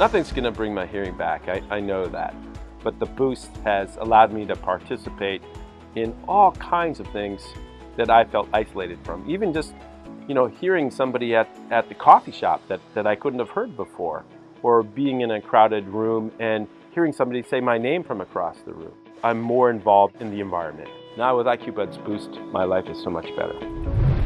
Nothing's going to bring my hearing back, I, I know that. But the boost has allowed me to participate in all kinds of things that I felt isolated from. Even just, you know, hearing somebody at, at the coffee shop that, that I couldn't have heard before, or being in a crowded room and hearing somebody say my name from across the room. I'm more involved in the environment. Now with IQ Buds Boost, my life is so much better.